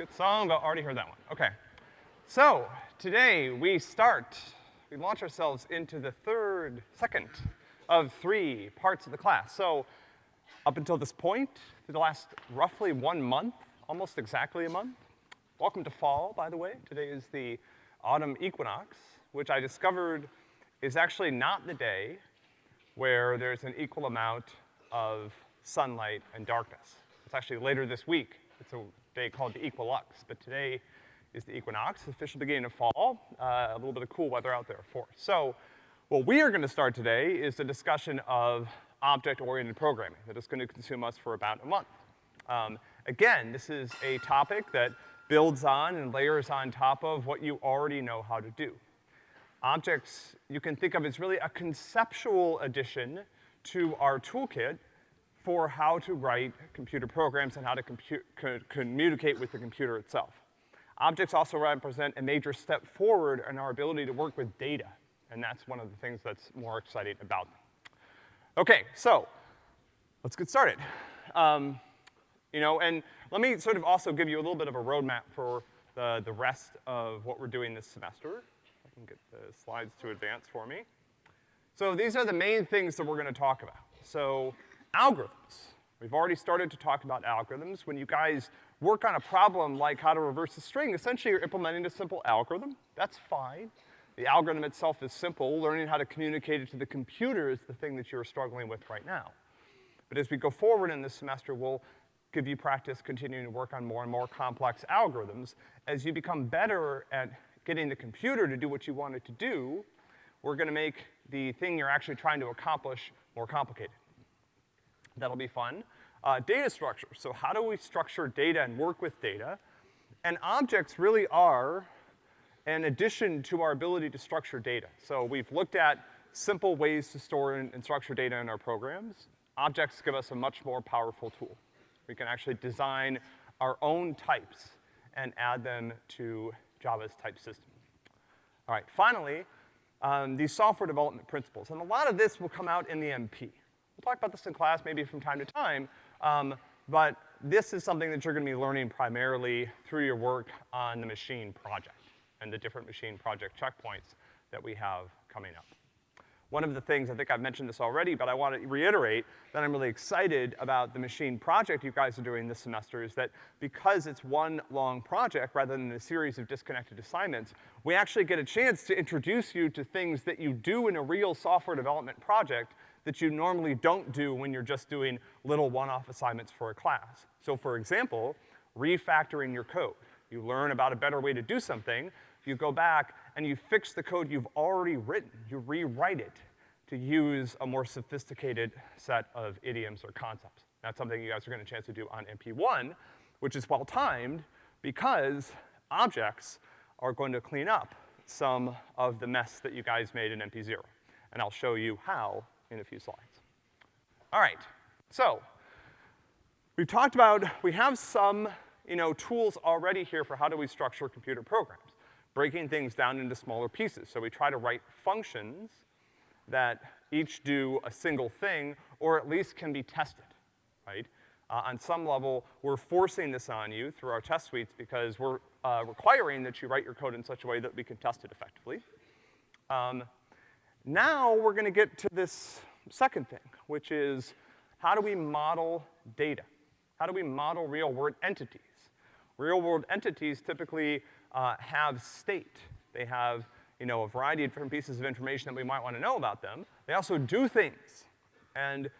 Good song, but already heard that one. Okay. So, today we start, we launch ourselves into the third, second of three parts of the class. So, up until this point, for the last roughly one month, almost exactly a month, welcome to fall, by the way. Today is the autumn equinox, which I discovered is actually not the day where there's an equal amount of sunlight and darkness. It's actually later this week. It's a day called the equilux, but today is the equinox, the official beginning of fall, uh, a little bit of cool weather out there for us. So, what we are gonna start today is a discussion of object-oriented programming that is gonna consume us for about a month. Um, again, this is a topic that builds on and layers on top of what you already know how to do. Objects you can think of as really a conceptual addition to our toolkit for how to write computer programs and how to co communicate with the computer itself. Objects also represent a major step forward in our ability to work with data, and that's one of the things that's more exciting about them. Okay, so, let's get started. Um, you know, and let me sort of also give you a little bit of a roadmap for the, the rest of what we're doing this semester. I can get the slides to advance for me. So these are the main things that we're gonna talk about. So algorithms. We've already started to talk about algorithms. When you guys work on a problem like how to reverse a string, essentially you're implementing a simple algorithm. That's fine. The algorithm itself is simple. Learning how to communicate it to the computer is the thing that you're struggling with right now. But as we go forward in this semester, we'll give you practice continuing to work on more and more complex algorithms. As you become better at getting the computer to do what you want it to do, we're gonna make the thing you're actually trying to accomplish more complicated. That'll be fun. Uh, data structure. So how do we structure data and work with data? And objects really are an addition to our ability to structure data. So we've looked at simple ways to store and, and structure data in our programs. Objects give us a much more powerful tool. We can actually design our own types and add them to Java's type system. All right, finally, um, these software development principles. And a lot of this will come out in the MP. We'll talk about this in class maybe from time to time, um, but this is something that you're gonna be learning primarily through your work on the machine project and the different machine project checkpoints that we have coming up. One of the things, I think I've mentioned this already, but I want to reiterate that I'm really excited about the machine project you guys are doing this semester is that because it's one long project rather than a series of disconnected assignments, we actually get a chance to introduce you to things that you do in a real software development project that you normally don't do when you're just doing little one-off assignments for a class. So for example, refactoring your code. You learn about a better way to do something, you go back and you fix the code you've already written. You rewrite it to use a more sophisticated set of idioms or concepts. That's something you guys are gonna chance to do on MP1, which is well-timed because objects are going to clean up some of the mess that you guys made in MP0. And I'll show you how in a few slides. All right, so we've talked about, we have some, you know, tools already here for how do we structure computer programs, breaking things down into smaller pieces. So we try to write functions that each do a single thing, or at least can be tested, right? Uh, on some level, we're forcing this on you through our test suites because we're uh, requiring that you write your code in such a way that we can test it effectively. Um, now we're gonna get to this second thing, which is how do we model data? How do we model real-world entities? Real-world entities typically uh, have state. They have, you know, a variety of different pieces of information that we might want to know about them. They also do things. And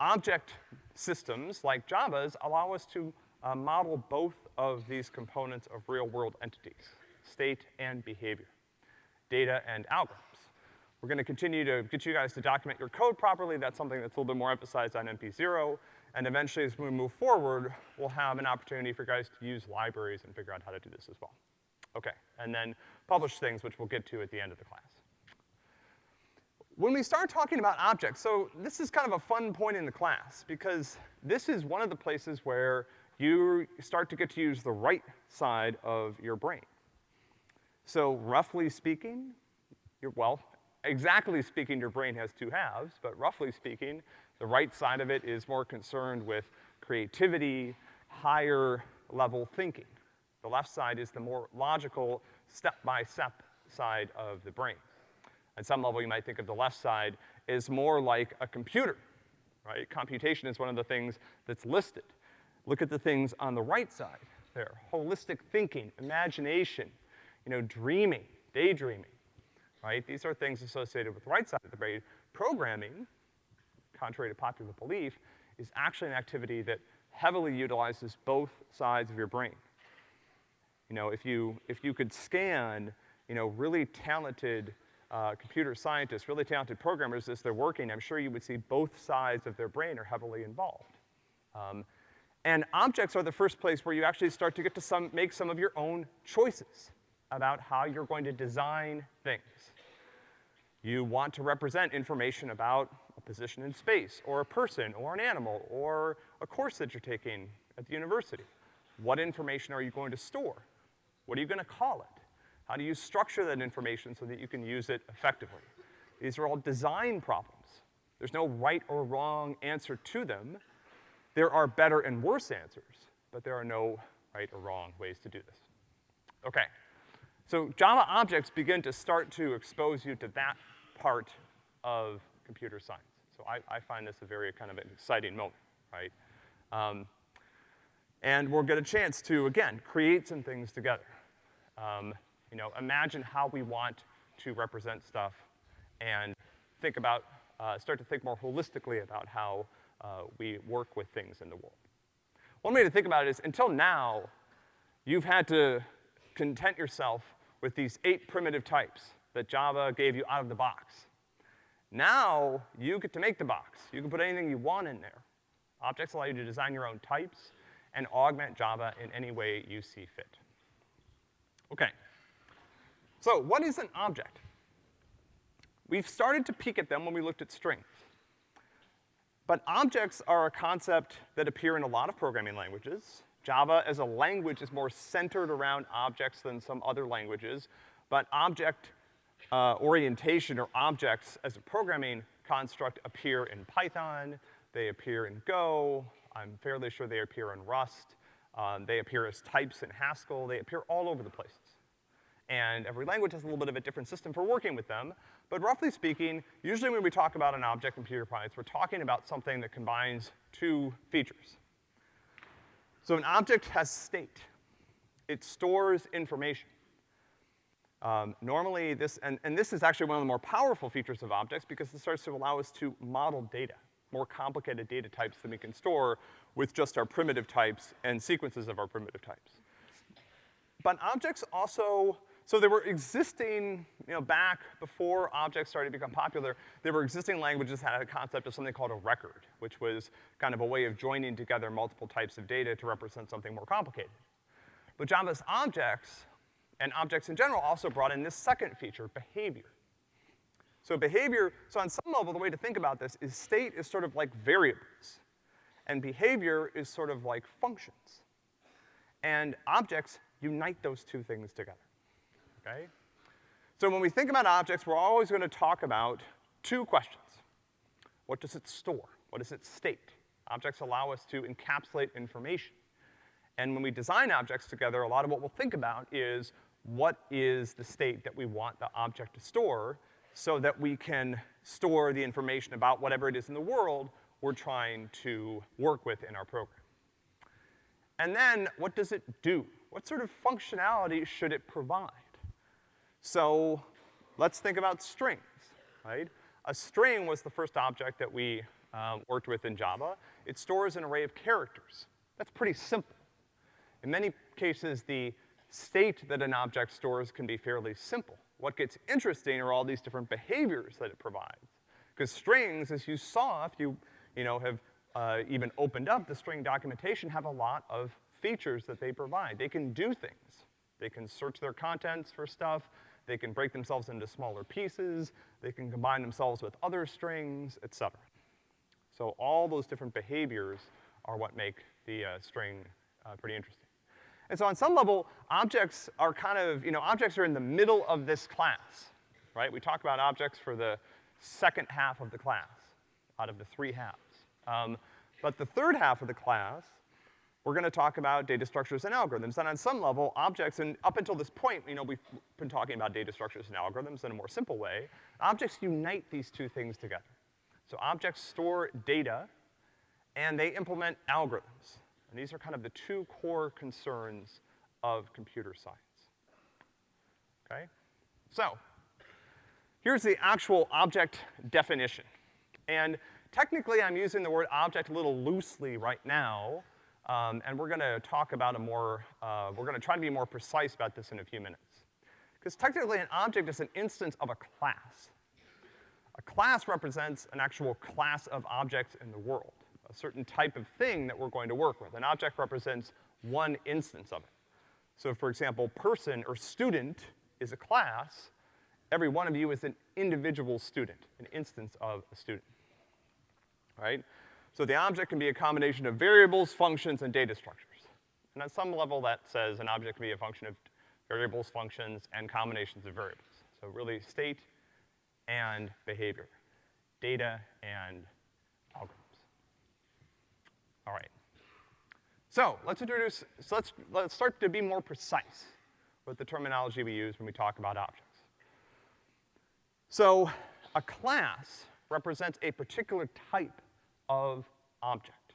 object systems, like Java's, allow us to uh, model both of these components of real-world entities, state and behavior, data and algorithms. We're gonna continue to get you guys to document your code properly. That's something that's a little bit more emphasized on MP0. And eventually, as we move forward, we'll have an opportunity for guys to use libraries and figure out how to do this as well. Okay, and then publish things, which we'll get to at the end of the class. When we start talking about objects, so this is kind of a fun point in the class, because this is one of the places where you start to get to use the right side of your brain. So roughly speaking, you're well, exactly speaking, your brain has two halves, but roughly speaking, the right side of it is more concerned with creativity, higher level thinking. The left side is the more logical, step-by-step side of the brain. At some level, you might think of the left side as more like a computer, right? Computation is one of the things that's listed. Look at the things on the right side there. Holistic thinking, imagination, you know, dreaming, daydreaming, right? These are things associated with the right side of the brain. Programming, contrary to popular belief, is actually an activity that heavily utilizes both sides of your brain. You know, if you, if you could scan, you know, really talented uh, computer scientists, really talented programmers as they're working, I'm sure you would see both sides of their brain are heavily involved. Um, and objects are the first place where you actually start to get to some, make some of your own choices about how you're going to design things. You want to represent information about a position in space, or a person, or an animal, or a course that you're taking at the university. What information are you going to store? What are you gonna call it? How do you structure that information so that you can use it effectively? These are all design problems. There's no right or wrong answer to them. There are better and worse answers, but there are no right or wrong ways to do this. Okay. So Java objects begin to start to expose you to that part of computer science. So I, I find this a very kind of exciting moment, right? Um, and we'll get a chance to, again, create some things together. Um, you know, imagine how we want to represent stuff and think about, uh, start to think more holistically about how uh, we work with things in the world. One way to think about it is, until now, you've had to content yourself with these eight primitive types that Java gave you out of the box. Now, you get to make the box. You can put anything you want in there. Objects allow you to design your own types and augment Java in any way you see fit. Okay. So what is an object? We've started to peek at them when we looked at strings. But objects are a concept that appear in a lot of programming languages. Java as a language is more centered around objects than some other languages, but object uh, orientation or objects as a programming construct appear in Python, they appear in Go, I'm fairly sure they appear in Rust, um, they appear as types in Haskell, they appear all over the places and every language has a little bit of a different system for working with them. But roughly speaking, usually when we talk about an object in computer science, we're talking about something that combines two features. So an object has state. It stores information. Um, normally this, and, and this is actually one of the more powerful features of objects because it starts to allow us to model data, more complicated data types than we can store with just our primitive types and sequences of our primitive types. But objects also so there were existing, you know, back before objects started to become popular, there were existing languages that had a concept of something called a record, which was kind of a way of joining together multiple types of data to represent something more complicated. But Java's objects, and objects in general, also brought in this second feature, behavior. So behavior, so on some level, the way to think about this is state is sort of like variables, and behavior is sort of like functions. And objects unite those two things together okay? So when we think about objects, we're always gonna talk about two questions. What does it store? What does it state? Objects allow us to encapsulate information. And when we design objects together, a lot of what we'll think about is what is the state that we want the object to store so that we can store the information about whatever it is in the world we're trying to work with in our program. And then, what does it do? What sort of functionality should it provide? So let's think about strings, right? A string was the first object that we um, worked with in Java. It stores an array of characters. That's pretty simple. In many cases, the state that an object stores can be fairly simple. What gets interesting are all these different behaviors that it provides. Because strings, as you saw, if you, you know, have uh, even opened up the string documentation, have a lot of features that they provide. They can do things. They can search their contents for stuff. They can break themselves into smaller pieces, they can combine themselves with other strings, et cetera. So all those different behaviors are what make the uh, string uh, pretty interesting. And so on some level, objects are kind of, you know, objects are in the middle of this class, right? We talk about objects for the second half of the class, out of the three halves. Um, but the third half of the class we're gonna talk about data structures and algorithms. And on some level, objects, and up until this point, you know, we've been talking about data structures and algorithms in a more simple way. Objects unite these two things together. So objects store data, and they implement algorithms. And these are kind of the two core concerns of computer science. Okay? So, here's the actual object definition. And technically, I'm using the word object a little loosely right now, um, and we're gonna talk about a more, uh, we're gonna try to be more precise about this in a few minutes. Because technically, an object is an instance of a class. A class represents an actual class of objects in the world, a certain type of thing that we're going to work with. An object represents one instance of it. So for example, person or student is a class, every one of you is an individual student, an instance of a student, right? So the object can be a combination of variables, functions, and data structures. And at some level that says an object can be a function of variables, functions, and combinations of variables. So really state and behavior, data and. All right. So let's introduce, so let's, let's start to be more precise with the terminology we use when we talk about objects. So a class represents a particular type of object.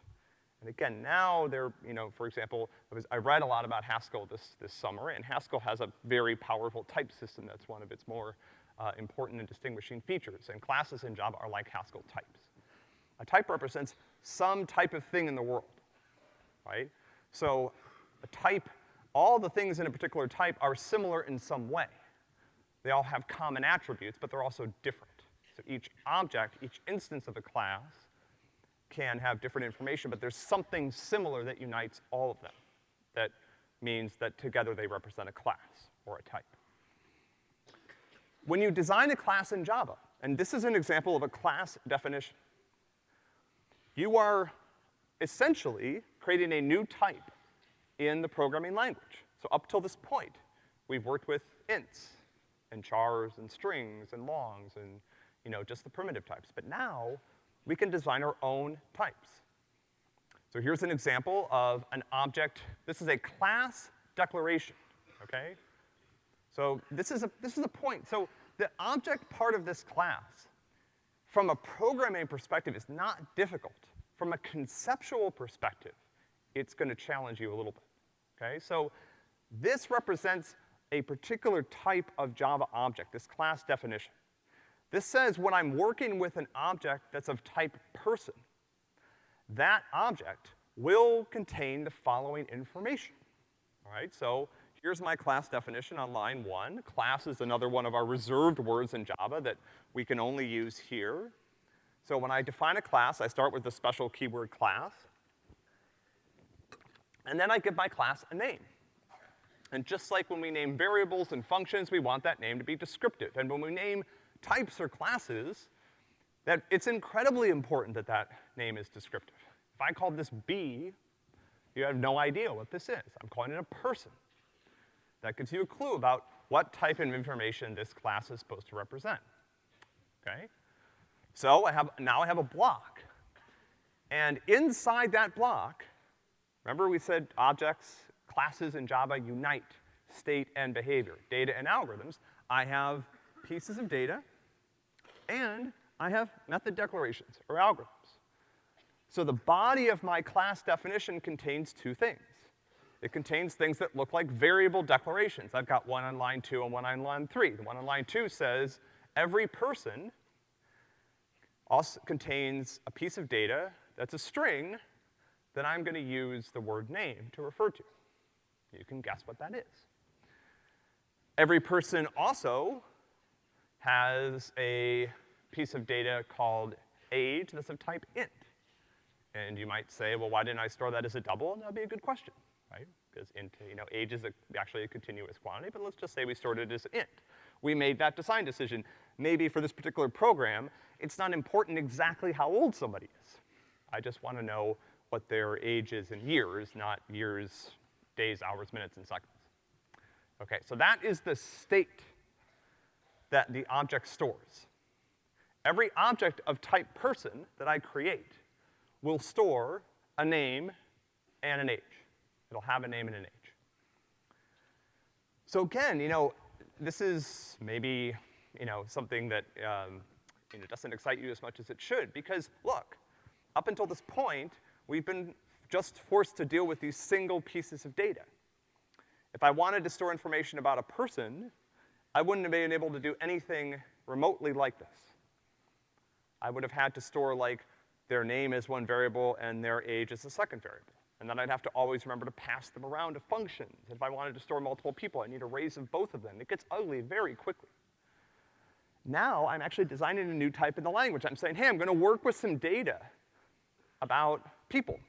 And again, now there, you know, for example, I, was, I read a lot about Haskell this, this summer, and Haskell has a very powerful type system that's one of its more uh, important and distinguishing features, and classes in Java are like Haskell types. A type represents some type of thing in the world, right? So a type, all the things in a particular type are similar in some way. They all have common attributes, but they're also different. So each object, each instance of a class can have different information, but there's something similar that unites all of them. That means that together they represent a class or a type. When you design a class in Java, and this is an example of a class definition, you are essentially creating a new type in the programming language. So up till this point, we've worked with ints and chars and strings and longs and, you know, just the primitive types. But now, we can design our own types. So here's an example of an object. This is a class declaration, okay? So this is a, this is a point. So the object part of this class, from a programming perspective, is not difficult. From a conceptual perspective, it's gonna challenge you a little bit, okay? So this represents a particular type of Java object, this class definition. This says when I'm working with an object that's of type person, that object will contain the following information. All right, so here's my class definition on line one. Class is another one of our reserved words in Java that we can only use here. So when I define a class, I start with the special keyword class. And then I give my class a name. And just like when we name variables and functions, we want that name to be descriptive. And when we name types or classes, that it's incredibly important that that name is descriptive. If I called this B, you have no idea what this is. I'm calling it a person. That gives you a clue about what type of information this class is supposed to represent, okay? So I have, now I have a block. And inside that block, remember we said objects, classes in Java unite state and behavior, data and algorithms. I have pieces of data, and I have method declarations, or algorithms. So the body of my class definition contains two things. It contains things that look like variable declarations. I've got one on line two and one on line three. The one on line two says, every person also contains a piece of data that's a string that I'm gonna use the word name to refer to. You can guess what that is. Every person also has a piece of data called age that's of type int. And you might say, well, why didn't I store that as a double? And that'd be a good question, right? Because int, you know, age is a, actually a continuous quantity, but let's just say we stored it as int. We made that design decision. Maybe for this particular program, it's not important exactly how old somebody is. I just wanna know what their age is in years, not years, days, hours, minutes, and seconds. Okay, so that is the state that the object stores. Every object of type person that I create will store a name and an age. It'll have a name and an age. So again, you know, this is maybe, you know, something that, um, you know, doesn't excite you as much as it should, because look, up until this point, we've been just forced to deal with these single pieces of data. If I wanted to store information about a person, I wouldn't have been able to do anything remotely like this. I would have had to store like their name as one variable and their age as a second variable. And then I'd have to always remember to pass them around to functions. If I wanted to store multiple people, I need arrays of both of them. It gets ugly very quickly. Now, I'm actually designing a new type in the language. I'm saying, hey, I'm gonna work with some data about people.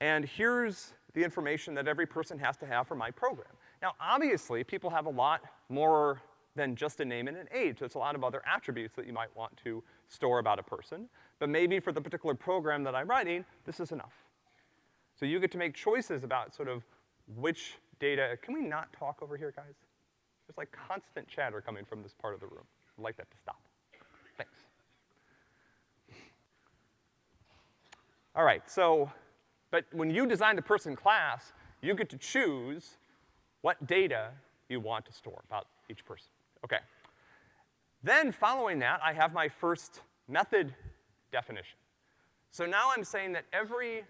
And here's the information that every person has to have for my program. Now, obviously, people have a lot more than just a name and an age. There's a lot of other attributes that you might want to store about a person. But maybe for the particular program that I'm writing, this is enough. So you get to make choices about sort of which data, can we not talk over here, guys? There's like constant chatter coming from this part of the room. I'd like that to stop. Thanks. All right, so, but when you design the person class, you get to choose what data you want to store about each person. Okay. Then following that, I have my first method definition. So now I'm saying that every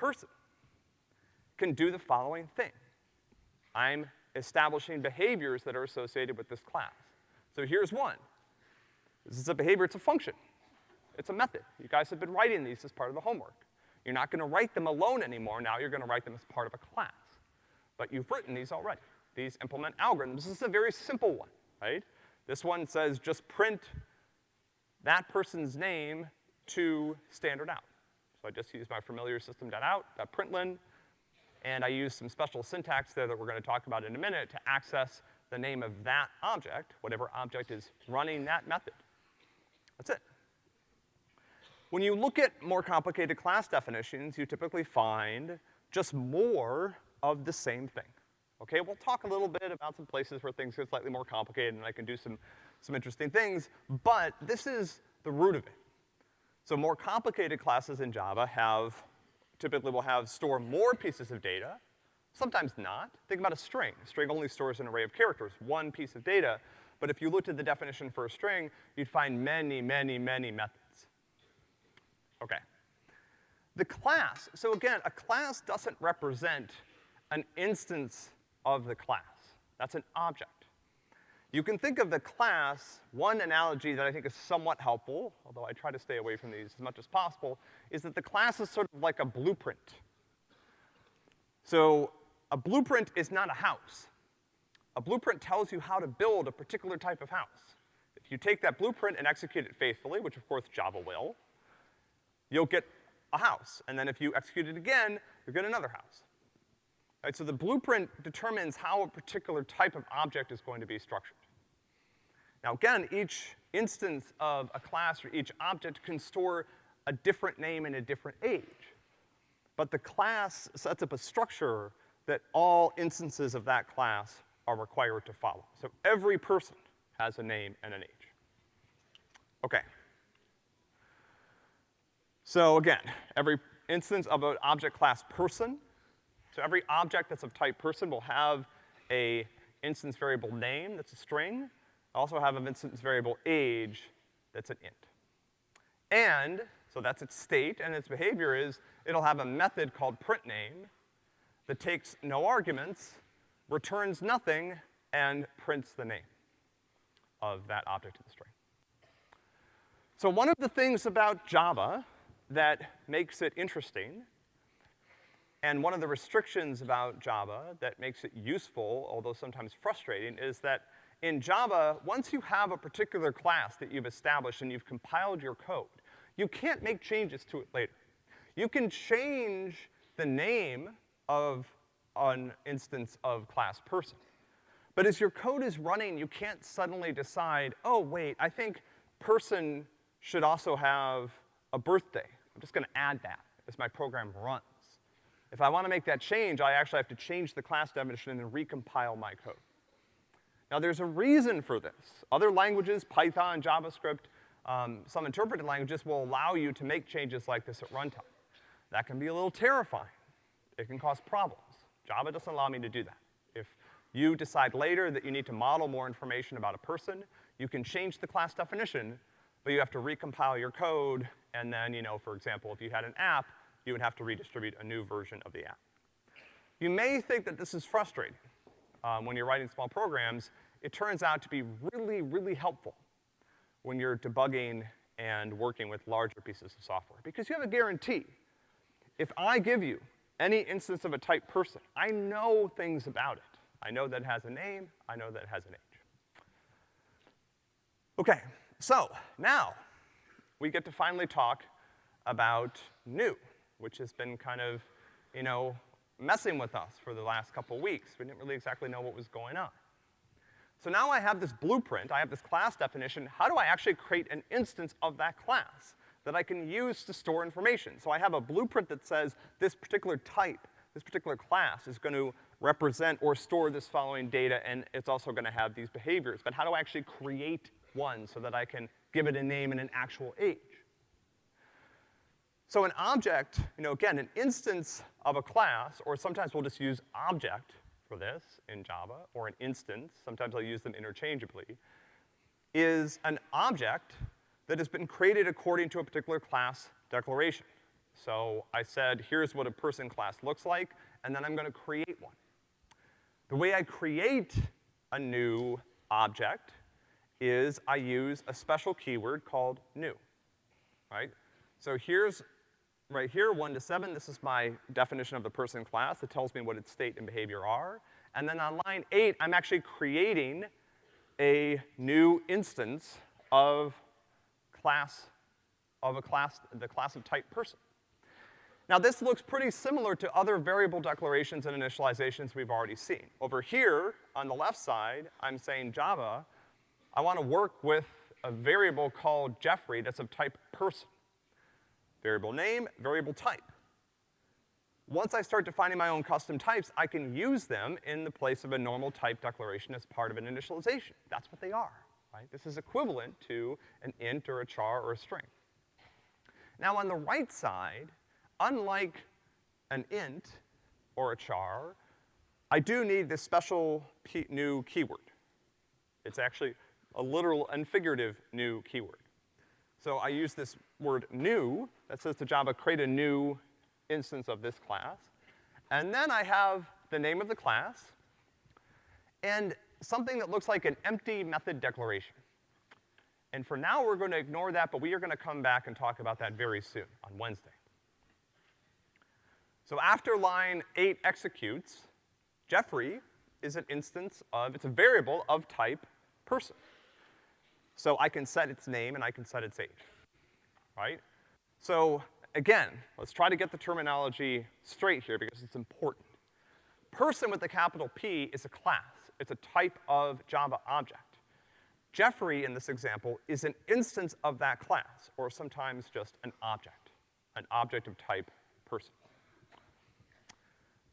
person can do the following thing. I'm establishing behaviors that are associated with this class. So here's one. This is a behavior, it's a function. It's a method. You guys have been writing these as part of the homework. You're not gonna write them alone anymore, now you're gonna write them as part of a class. But you've written these already. These implement algorithms. This is a very simple one, right? This one says just print that person's name to standard out. So I just use my familiar system.out, println, and I use some special syntax there that we're gonna talk about in a minute to access the name of that object, whatever object is running that method. That's it. When you look at more complicated class definitions, you typically find just more of the same thing. Okay, we'll talk a little bit about some places where things get slightly more complicated and I can do some, some interesting things, but this is the root of it. So more complicated classes in Java have, typically will have store more pieces of data, sometimes not. Think about a string. A string only stores an array of characters, one piece of data, but if you looked at the definition for a string, you'd find many, many, many methods. Okay. The class, so again, a class doesn't represent an instance of the class. That's an object. You can think of the class, one analogy that I think is somewhat helpful, although I try to stay away from these as much as possible, is that the class is sort of like a blueprint. So, a blueprint is not a house. A blueprint tells you how to build a particular type of house. If you take that blueprint and execute it faithfully, which of course Java will, you'll get a house. And then if you execute it again, you'll get another house. Right, so the blueprint determines how a particular type of object is going to be structured. Now again, each instance of a class or each object can store a different name and a different age. But the class sets up a structure that all instances of that class are required to follow. So every person has a name and an age. Okay. So again, every instance of an object class person so every object that's of type person will have a instance variable name that's a string, I also have an instance variable age that's an int. And, so that's its state, and its behavior is, it'll have a method called printName that takes no arguments, returns nothing, and prints the name of that object in the string. So one of the things about Java that makes it interesting and one of the restrictions about Java that makes it useful, although sometimes frustrating, is that in Java, once you have a particular class that you've established and you've compiled your code, you can't make changes to it later. You can change the name of an instance of class person. But as your code is running, you can't suddenly decide, oh wait, I think person should also have a birthday. I'm just gonna add that as my program runs. If I want to make that change, I actually have to change the class definition and then recompile my code. Now there's a reason for this. Other languages, Python, JavaScript, um, some interpreted languages will allow you to make changes like this at runtime. That can be a little terrifying. It can cause problems. Java doesn't allow me to do that. If you decide later that you need to model more information about a person, you can change the class definition, but you have to recompile your code, and then, you know, for example, if you had an app, you would have to redistribute a new version of the app. You may think that this is frustrating. Um, when you're writing small programs, it turns out to be really, really helpful when you're debugging and working with larger pieces of software, because you have a guarantee. If I give you any instance of a type person, I know things about it. I know that it has a name, I know that it has an age. Okay, so now we get to finally talk about new, which has been kind of, you know, messing with us for the last couple weeks. We didn't really exactly know what was going on. So now I have this blueprint, I have this class definition. How do I actually create an instance of that class that I can use to store information? So I have a blueprint that says this particular type, this particular class is gonna represent or store this following data, and it's also gonna have these behaviors. But how do I actually create one so that I can give it a name and an actual age? So an object, you know, again, an instance of a class, or sometimes we'll just use object for this in Java, or an instance, sometimes I'll use them interchangeably, is an object that has been created according to a particular class declaration. So I said, here's what a person class looks like, and then I'm gonna create one. The way I create a new object is I use a special keyword called new, right? So here's right here, one to seven, this is my definition of the person class that tells me what its state and behavior are. And then on line eight, I'm actually creating a new instance of class, of a class, the class of type person. Now this looks pretty similar to other variable declarations and initializations we've already seen. Over here, on the left side, I'm saying Java, I wanna work with a variable called Jeffrey that's of type person. Variable name, variable type. Once I start defining my own custom types, I can use them in the place of a normal type declaration as part of an initialization. That's what they are, right? This is equivalent to an int or a char or a string. Now on the right side, unlike an int or a char, I do need this special new keyword. It's actually a literal and figurative new keyword. So I use this word new that says to Java, create a new instance of this class. And then I have the name of the class and something that looks like an empty method declaration. And for now, we're gonna ignore that, but we are gonna come back and talk about that very soon, on Wednesday. So after line eight executes, Jeffrey is an instance of, it's a variable of type person. So I can set its name and I can set its age, right? So again, let's try to get the terminology straight here because it's important. Person with a capital P is a class. It's a type of Java object. Jeffrey, in this example, is an instance of that class, or sometimes just an object, an object of type person.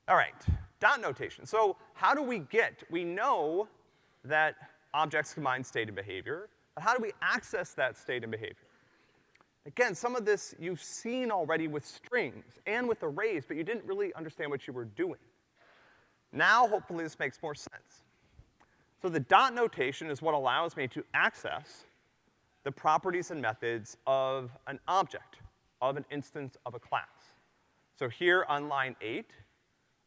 All right, dot notation. So how do we get, we know that objects combine state and behavior. But how do we access that state and behavior? Again, some of this you've seen already with strings and with arrays, but you didn't really understand what you were doing. Now, hopefully this makes more sense. So the dot notation is what allows me to access the properties and methods of an object, of an instance of a class. So here on line eight,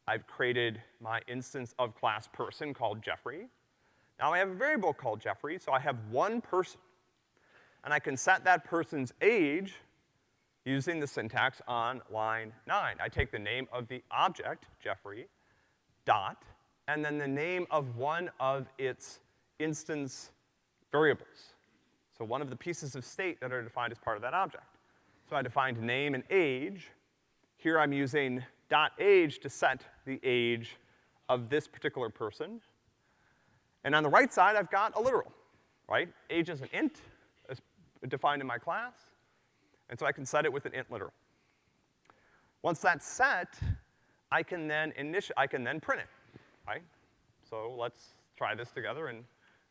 I've created my instance of class person called Jeffrey. Now I have a variable called Jeffrey, so I have one person. And I can set that person's age using the syntax on line nine. I take the name of the object, Jeffrey, dot, and then the name of one of its instance variables. So one of the pieces of state that are defined as part of that object. So I defined name and age. Here I'm using dot age to set the age of this particular person. And on the right side, I've got a literal, right? Age is an int, defined in my class, and so I can set it with an int literal. Once that's set, I can then initi I can then print it, right? So let's try this together and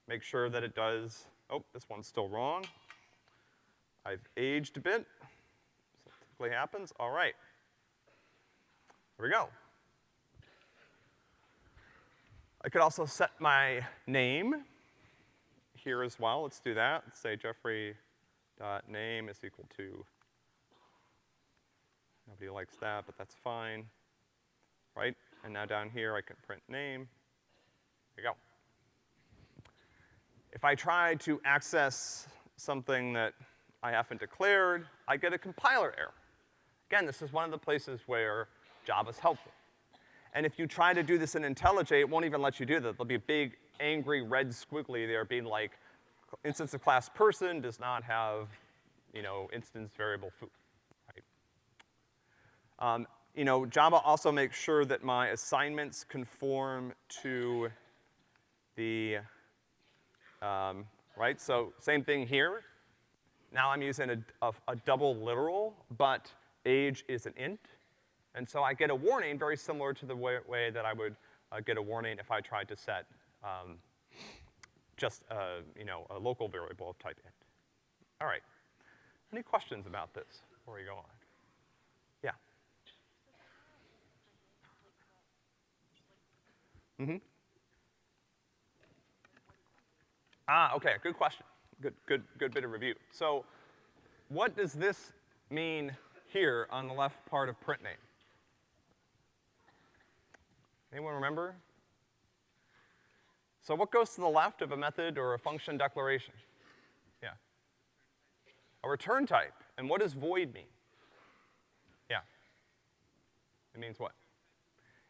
make sure that it does, oh, this one's still wrong. I've aged a bit. So typically happens, all right. Here we go. I could also set my name here as well. Let's do that. Let's say Jeffrey dot name is equal to, nobody likes that, but that's fine, right? And now down here I can print name. There you go. If I try to access something that I haven't declared, I get a compiler error. Again, this is one of the places where Java's helpful. And if you try to do this in IntelliJ, it won't even let you do that. There'll be a big, angry, red squiggly there being like, instance of class person does not have, you know, instance variable foo, right? Um, you know, Java also makes sure that my assignments conform to the, um, right? So same thing here. Now I'm using a, a, a double literal, but age is an int. And so I get a warning very similar to the way, way that I would uh, get a warning if I tried to set um, just, uh, you know, a local variable of type int. All right. Any questions about this before we go on? Yeah. Mm-hmm. Ah, okay, good question. Good, good, good bit of review. So what does this mean here on the left part of print name? Anyone remember? So what goes to the left of a method or a function declaration? Yeah. A return type. And what does void mean? Yeah. It means what?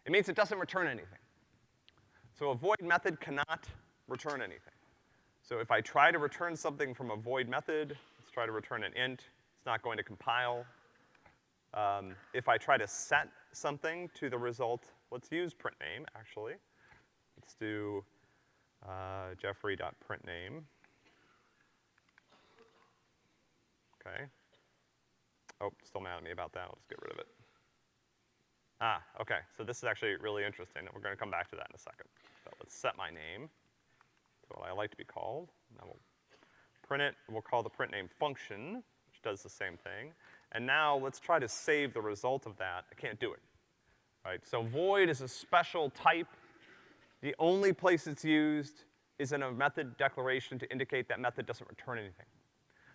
It means it doesn't return anything. So a void method cannot return anything. So if I try to return something from a void method, let's try to return an int, it's not going to compile. Um, if I try to set something to the result, let's use print name, actually. Let's do uh, jeffrey.printname. Okay. Oh, still mad at me about that. I'll just get rid of it. Ah, okay. So this is actually really interesting, and we're gonna come back to that in a second. But let's set my name to what I like to be called. Then we'll print it. We'll call the print name function, which does the same thing. And now let's try to save the result of that. I can't do it. Right? So void is a special type. The only place it's used is in a method declaration to indicate that method doesn't return anything.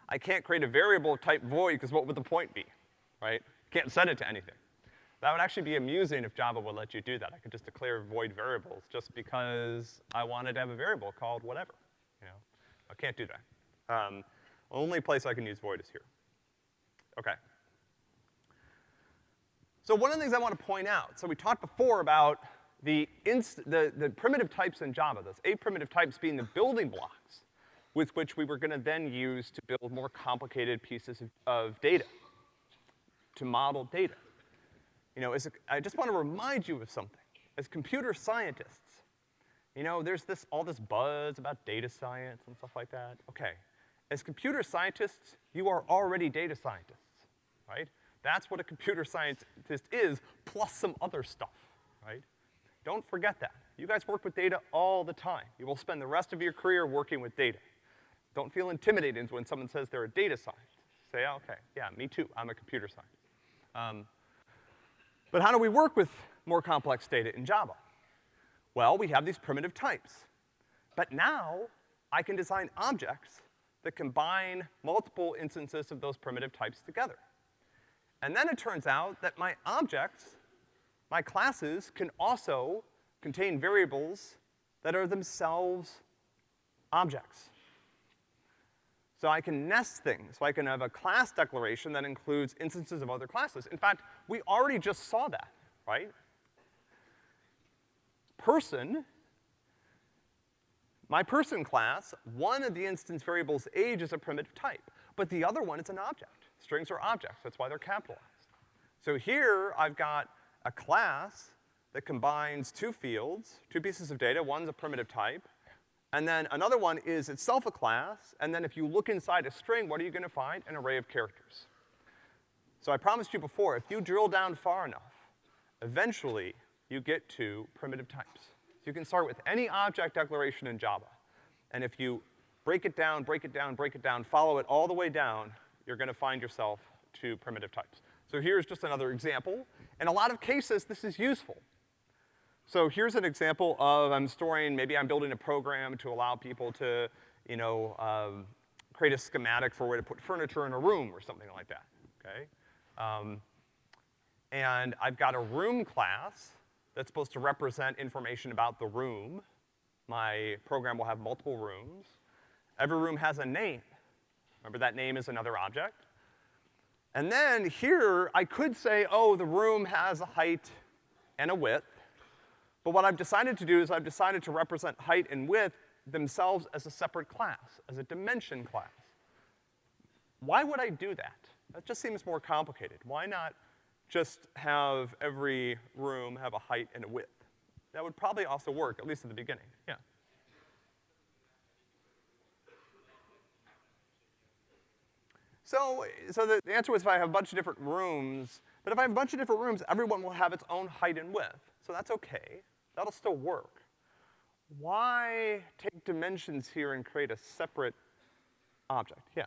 I can't create a variable type void because what would the point be, right? Can't set it to anything. That would actually be amusing if Java would let you do that. I could just declare void variables just because I wanted to have a variable called whatever, you know? I can't do that. Um, only place I can use void is here. Okay. So one of the things I want to point out, so we talked before about the, the, the primitive types in Java, those eight primitive types being the building blocks with which we were gonna then use to build more complicated pieces of, of data, to model data. You know, a, I just want to remind you of something. As computer scientists, you know, there's this, all this buzz about data science and stuff like that. Okay. As computer scientists, you are already data scientists, right? That's what a computer scientist is, plus some other stuff, right? Don't forget that. You guys work with data all the time. You will spend the rest of your career working with data. Don't feel intimidated when someone says they're a data scientist. Say, oh, okay, yeah, me too, I'm a computer scientist. Um, but how do we work with more complex data in Java? Well, we have these primitive types. But now, I can design objects that combine multiple instances of those primitive types together. And then it turns out that my objects, my classes, can also contain variables that are themselves objects. So I can nest things. So I can have a class declaration that includes instances of other classes. In fact, we already just saw that, right? Person, my person class, one of the instance variables age is a primitive type, but the other one is an object. Strings are objects, that's why they're capitalized. So here I've got a class that combines two fields, two pieces of data, one's a primitive type, and then another one is itself a class, and then if you look inside a string, what are you gonna find? An array of characters. So I promised you before, if you drill down far enough, eventually you get to primitive types. So you can start with any object declaration in Java, and if you break it down, break it down, break it down, follow it all the way down, you're gonna find yourself to primitive types. So here's just another example. In a lot of cases, this is useful. So here's an example of, I'm storing, maybe I'm building a program to allow people to, you know, um, create a schematic for where to put furniture in a room or something like that, okay? Um, and I've got a room class that's supposed to represent information about the room. My program will have multiple rooms. Every room has a name. Remember that name is another object. And then here, I could say, oh, the room has a height and a width. But what I've decided to do is I've decided to represent height and width themselves as a separate class, as a dimension class. Why would I do that? That just seems more complicated. Why not just have every room have a height and a width? That would probably also work, at least at the beginning, yeah. So, so the, the answer was if I have a bunch of different rooms, but if I have a bunch of different rooms, everyone will have its own height and width. So that's okay. That'll still work. Why take dimensions here and create a separate object? Yeah.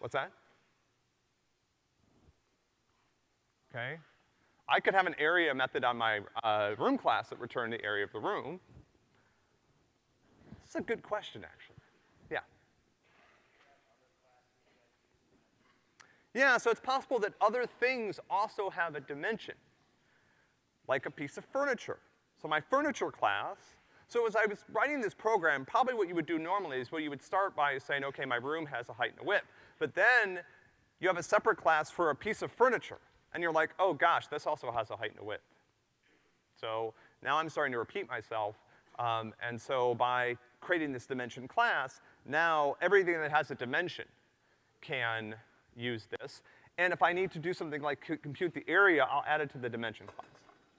What's that? Okay. I could have an area method on my uh, room class that returned the area of the room. This is a good question, actually. Yeah, so it's possible that other things also have a dimension, like a piece of furniture. So my furniture class, so as I was writing this program, probably what you would do normally is well, you would start by saying, okay, my room has a height and a width. But then you have a separate class for a piece of furniture. And you're like, oh gosh, this also has a height and a width. So now I'm starting to repeat myself. Um, and so by creating this dimension class, now everything that has a dimension can use this. And if I need to do something like compute the area, I'll add it to the dimension class.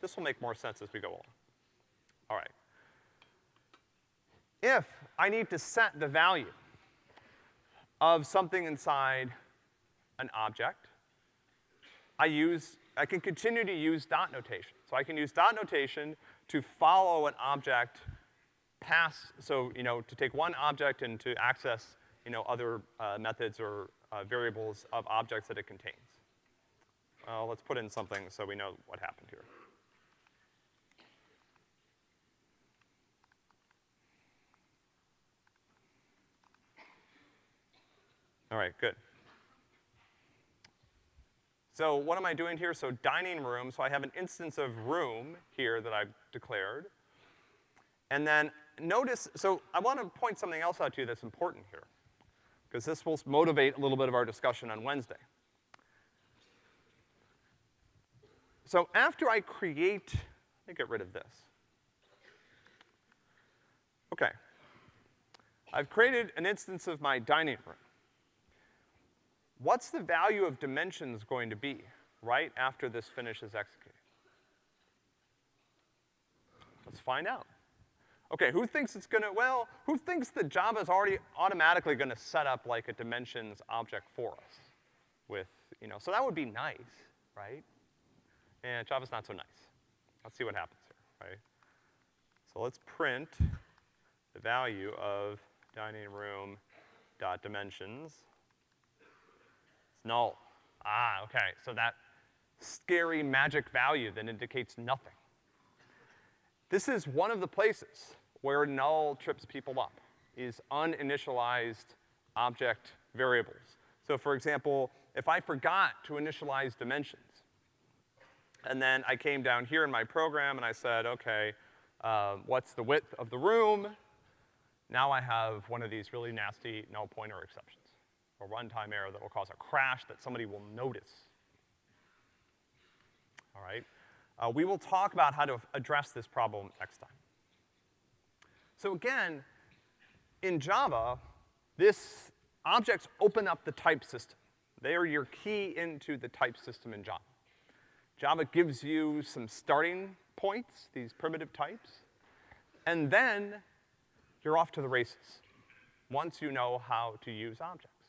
This will make more sense as we go along. All right. If I need to set the value of something inside an object, I use, I can continue to use dot notation. So I can use dot notation to follow an object past, so, you know, to take one object and to access, you know, other uh, methods or uh, variables of objects that it contains. Let's put in something so we know what happened here. All right, good. So what am I doing here? So dining room, so I have an instance of room here that I've declared. And then notice, so I want to point something else out to you that's important here because this will motivate a little bit of our discussion on Wednesday. So after I create, let me get rid of this. Okay. I've created an instance of my dining room. What's the value of dimensions going to be right after this finishes executing? Let's find out. Okay, who thinks it's gonna, well, who thinks that Java's already automatically gonna set up like a dimensions object for us with, you know, so that would be nice, right? And Java's not so nice. Let's see what happens here, right? So let's print the value of dining room dot dimensions. It's null. Ah, okay, so that scary magic value that indicates nothing. This is one of the places where null trips people up is uninitialized object variables. So for example, if I forgot to initialize dimensions, and then I came down here in my program and I said, okay, uh, what's the width of the room? Now I have one of these really nasty null pointer exceptions, a runtime error that will cause a crash that somebody will notice. All right? Uh, we will talk about how to address this problem next time. So again, in Java, this objects open up the type system. They are your key into the type system in Java. Java gives you some starting points, these primitive types, and then you're off to the races once you know how to use objects.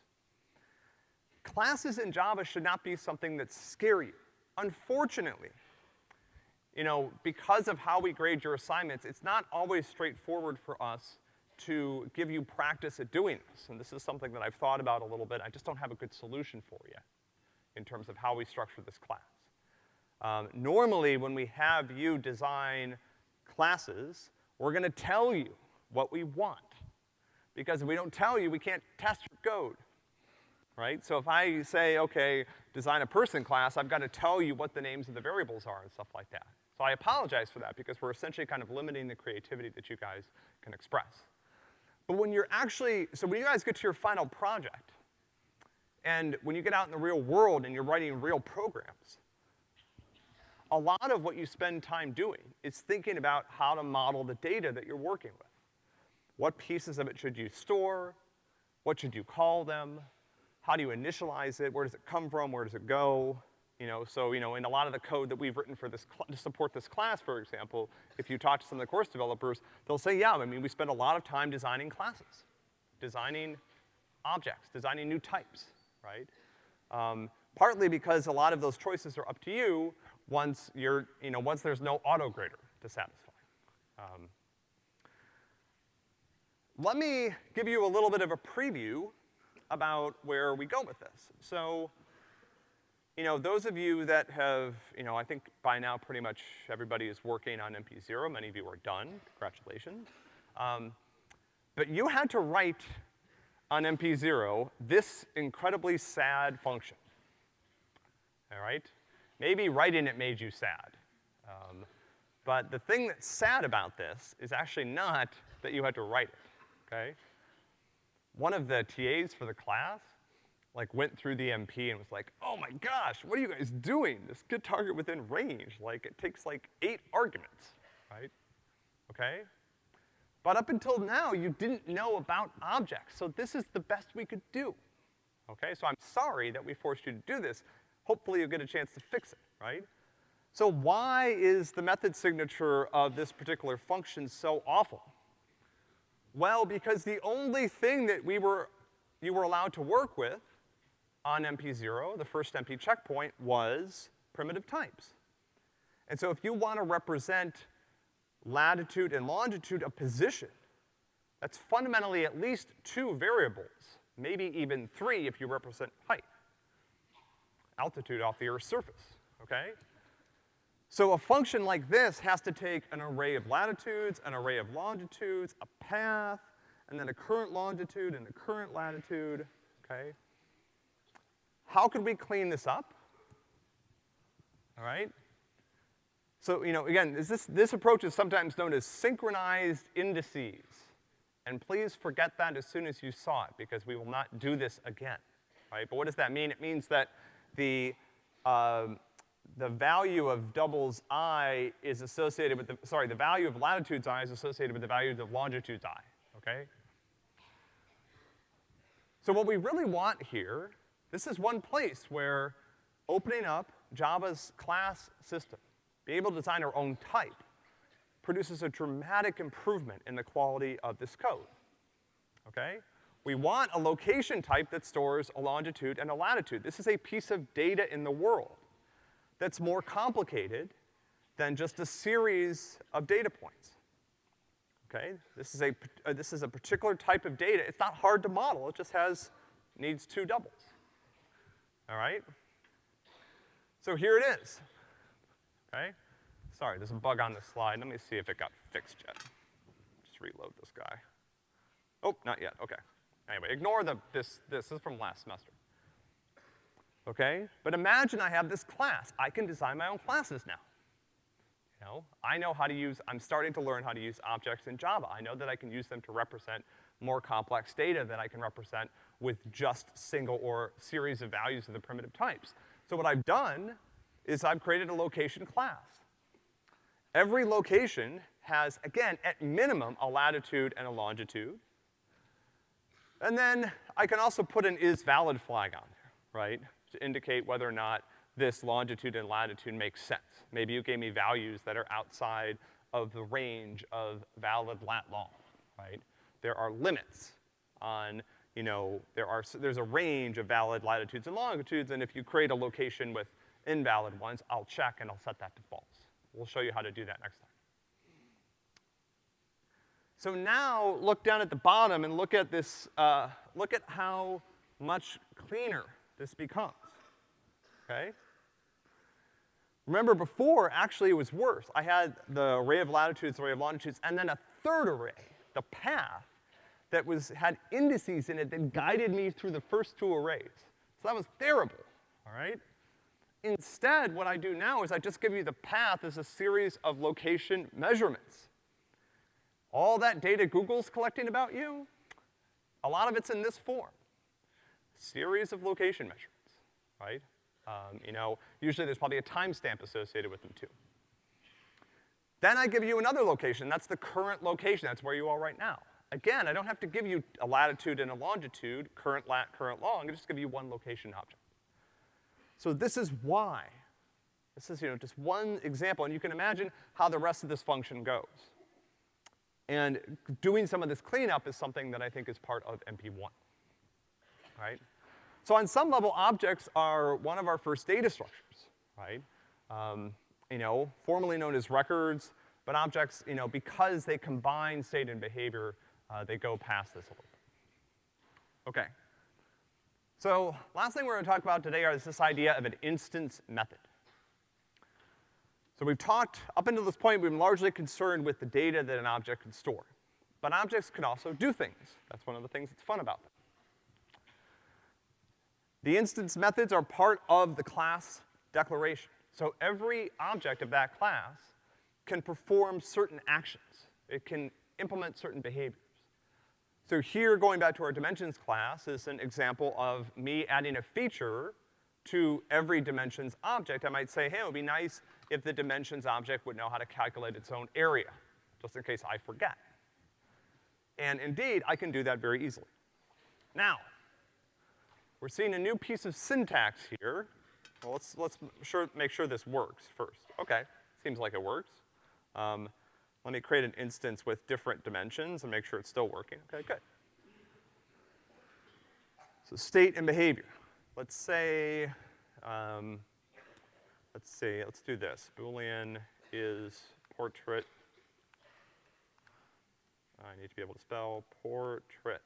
Classes in Java should not be something that scare you. Unfortunately, you know, because of how we grade your assignments, it's not always straightforward for us to give you practice at doing this. And this is something that I've thought about a little bit. I just don't have a good solution for yet in terms of how we structure this class. Um, normally, when we have you design classes, we're gonna tell you what we want. Because if we don't tell you, we can't test your code, right? So if I say, okay, design a person class, I've gotta tell you what the names of the variables are and stuff like that. So I apologize for that because we're essentially kind of limiting the creativity that you guys can express. But when you're actually, so when you guys get to your final project, and when you get out in the real world and you're writing real programs, a lot of what you spend time doing is thinking about how to model the data that you're working with. What pieces of it should you store? What should you call them? How do you initialize it? Where does it come from? Where does it go? You know, so, you know, in a lot of the code that we've written for this, to support this class, for example, if you talk to some of the course developers, they'll say, yeah, I mean, we spend a lot of time designing classes, designing objects, designing new types, right? Um, partly because a lot of those choices are up to you once you're, you know, once there's no auto grader to satisfy. Um, let me give you a little bit of a preview about where we go with this. So, you know, those of you that have, you know, I think by now pretty much everybody is working on MP0. Many of you are done. Congratulations. Um, but you had to write on MP0 this incredibly sad function. All right? Maybe writing it made you sad. Um, but the thing that's sad about this is actually not that you had to write it, okay? One of the TAs for the class like went through the MP and was like, oh my gosh, what are you guys doing? This good target within range, like it takes like eight arguments, right? Okay? But up until now, you didn't know about objects, so this is the best we could do. Okay, so I'm sorry that we forced you to do this. Hopefully you'll get a chance to fix it, right? So why is the method signature of this particular function so awful? Well, because the only thing that we were, you were allowed to work with on MP0, the first MP checkpoint, was primitive types. And so if you want to represent latitude and longitude of position, that's fundamentally at least two variables, maybe even three if you represent height. Altitude off the Earth's surface, okay? So a function like this has to take an array of latitudes, an array of longitudes, a path, and then a current longitude and a current latitude, okay? How could we clean this up? All right? So, you know, again, this, this approach is sometimes known as synchronized indices. And please forget that as soon as you saw it, because we will not do this again, right? But what does that mean? It means that the, uh, the value of doubles i is associated with the, sorry, the value of latitudes i is associated with the values of longitudes i, okay? So what we really want here this is one place where opening up Java's class system, be able to design our own type, produces a dramatic improvement in the quality of this code, okay? We want a location type that stores a longitude and a latitude. This is a piece of data in the world that's more complicated than just a series of data points. Okay? This is a, uh, this is a particular type of data. It's not hard to model, it just has, needs two doubles all right? So here it is, okay? Sorry, there's a bug on this slide. Let me see if it got fixed yet. Just reload this guy. Oh, not yet, okay. Anyway, ignore the, this, this is from last semester. Okay? But imagine I have this class. I can design my own classes now. You know, I know how to use, I'm starting to learn how to use objects in Java. I know that I can use them to represent more complex data than I can represent with just single or series of values of the primitive types. So what I've done is I've created a location class. Every location has, again, at minimum, a latitude and a longitude. And then I can also put an is valid flag on there, right? To indicate whether or not this longitude and latitude makes sense. Maybe you gave me values that are outside of the range of valid lat long, right? There are limits on you know, there are, there's a range of valid latitudes and longitudes, and if you create a location with invalid ones, I'll check and I'll set that to false. We'll show you how to do that next time. So now, look down at the bottom and look at this, uh, look at how much cleaner this becomes, okay? Remember before, actually it was worse. I had the array of latitudes, array of longitudes, and then a third array, the path, that was, had indices in it that guided me through the first two arrays. So that was terrible, all right? Instead, what I do now is I just give you the path as a series of location measurements. All that data Google's collecting about you, a lot of it's in this form. Series of location measurements, right? Um, you know, usually there's probably a timestamp associated with them too. Then I give you another location, that's the current location, that's where you are right now. Again, I don't have to give you a latitude and a longitude, current lat, current long, I just give you one location object. So this is why. This is, you know, just one example, and you can imagine how the rest of this function goes. And doing some of this cleanup is something that I think is part of MP1, right? So on some level, objects are one of our first data structures, right? Um, you know, formerly known as records, but objects, you know, because they combine state and behavior, uh, they go past this a little bit. Okay. So, last thing we're gonna talk about today is this idea of an instance method. So we've talked, up until this point, we've been largely concerned with the data that an object can store. But objects can also do things. That's one of the things that's fun about them. The instance methods are part of the class declaration. So every object of that class can perform certain actions. It can implement certain behaviors. So here, going back to our dimensions class, is an example of me adding a feature to every dimensions object. I might say, hey, it would be nice if the dimensions object would know how to calculate its own area, just in case I forget. And indeed, I can do that very easily. Now, we're seeing a new piece of syntax here. Well, let's, let's sure, make sure this works first. Okay, seems like it works. Um, let me create an instance with different dimensions and make sure it's still working. Okay, good. So state and behavior. Let's say, um, let's see, let's do this. Boolean is portrait. I need to be able to spell portrait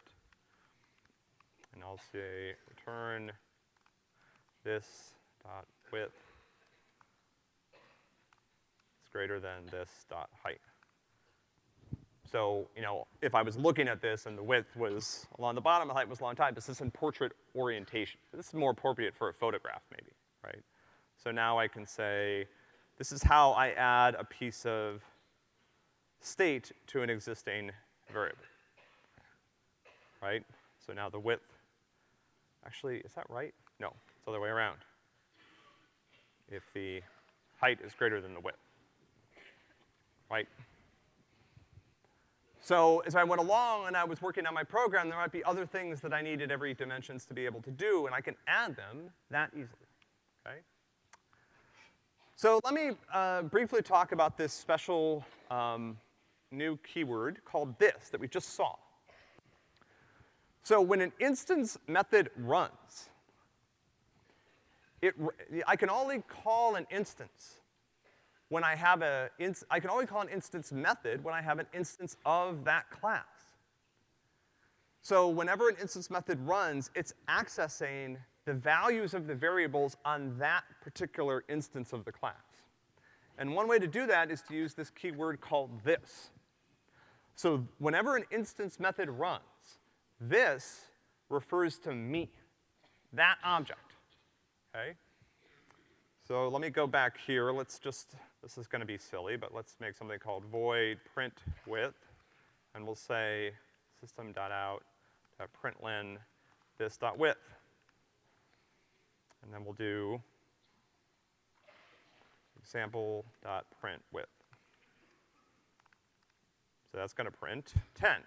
and I'll say return this dot width is greater than this dot height. So, you know, if I was looking at this and the width was along the bottom, the height was along top, this is in portrait orientation. This is more appropriate for a photograph maybe, right? So now I can say, this is how I add a piece of state to an existing variable, right? So now the width Actually, is that right? No, it's the other way around. If the height is greater than the width, right? So as I went along and I was working on my program, there might be other things that I needed every dimensions to be able to do, and I can add them that easily, okay? So let me uh, briefly talk about this special um, new keyword called this that we just saw. So when an instance method runs, it, I can only call an instance when I have a, I can only call an instance method when I have an instance of that class. So whenever an instance method runs, it's accessing the values of the variables on that particular instance of the class. And one way to do that is to use this keyword called this. So whenever an instance method runs, this refers to me, that object, okay? So let me go back here. Let's just, this is gonna be silly, but let's make something called void print width, and we'll say system.out.println this dot width. And then we'll do example dot print width. So that's gonna print 10.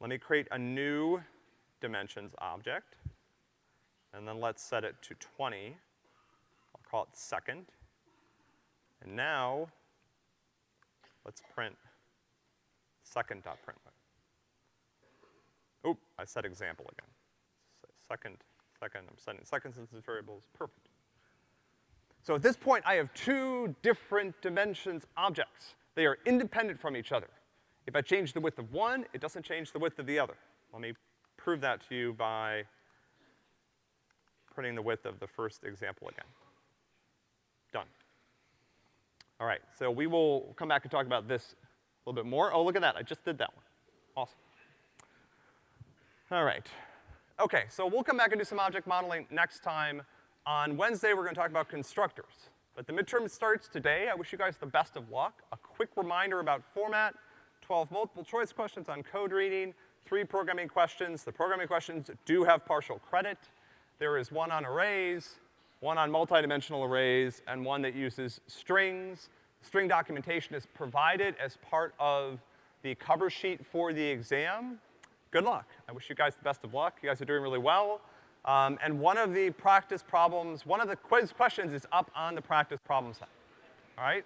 Let me create a new dimensions object, and then let's set it to 20. I'll call it second. And now, let's print second.println. Oh, I said example again. Second, second, I'm setting second since this variable is perfect. So at this point, I have two different dimensions objects. They are independent from each other. If I change the width of one, it doesn't change the width of the other. Let me prove that to you by printing the width of the first example again. Done. All right, so we will come back and talk about this a little bit more. Oh, look at that, I just did that one. Awesome. All right. Okay, so we'll come back and do some object modeling next time. On Wednesday, we're gonna talk about constructors. But the midterm starts today. I wish you guys the best of luck. A quick reminder about format, 12 multiple choice questions on code reading, three programming questions. The programming questions do have partial credit. There is one on arrays, one on multidimensional arrays, and one that uses strings. String documentation is provided as part of the cover sheet for the exam. Good luck. I wish you guys the best of luck. You guys are doing really well. Um, and one of the practice problems, one of the quiz questions is up on the practice problem set. All right?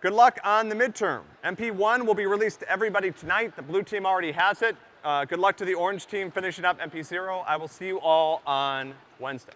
Good luck on the midterm. MP1 will be released to everybody tonight. The blue team already has it. Uh, good luck to the orange team finishing up MP0. I will see you all on Wednesday.